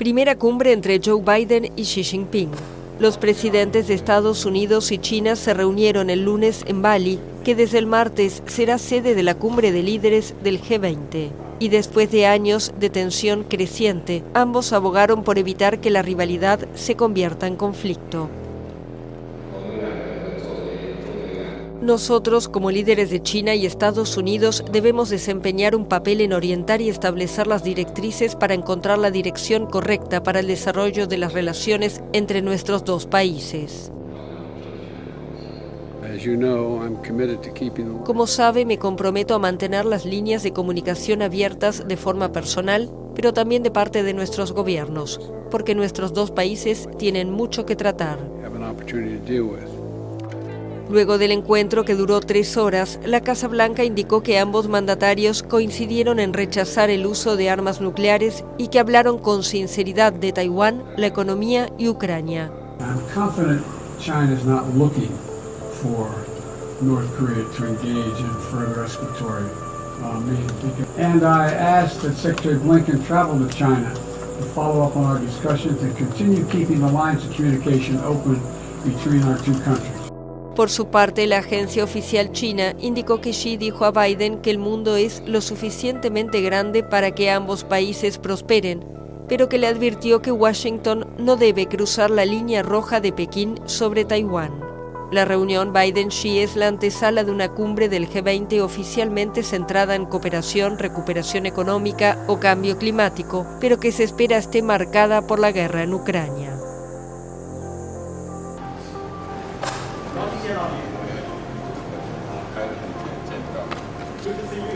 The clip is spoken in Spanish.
Primera cumbre entre Joe Biden y Xi Jinping. Los presidentes de Estados Unidos y China se reunieron el lunes en Bali, que desde el martes será sede de la cumbre de líderes del G20. Y después de años de tensión creciente, ambos abogaron por evitar que la rivalidad se convierta en conflicto. Nosotros, como líderes de China y Estados Unidos, debemos desempeñar un papel en orientar y establecer las directrices para encontrar la dirección correcta para el desarrollo de las relaciones entre nuestros dos países. Como sabe, me comprometo a mantener las líneas de comunicación abiertas de forma personal, pero también de parte de nuestros gobiernos, porque nuestros dos países tienen mucho que tratar. Luego del encuentro que duró tres horas, la Casa Blanca indicó que ambos mandatarios coincidieron en rechazar el uso de armas nucleares y que hablaron con sinceridad de Taiwán, la economía y Ucrania. And I asked that Secretary Blinken travel to China to follow up on our discussions and continue keeping the lines of communication open between our two countries. Por su parte, la agencia oficial china indicó que Xi dijo a Biden que el mundo es lo suficientemente grande para que ambos países prosperen, pero que le advirtió que Washington no debe cruzar la línea roja de Pekín sobre Taiwán. La reunión Biden-Xi es la antesala de una cumbre del G20 oficialmente centrada en cooperación, recuperación económica o cambio climático, pero que se espera esté marcada por la guerra en Ucrania. Thank you.